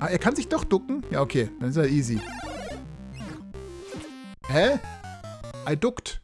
Ah, er kann sich doch ducken? Ja, okay. Dann ist er easy. Hä? I duckt.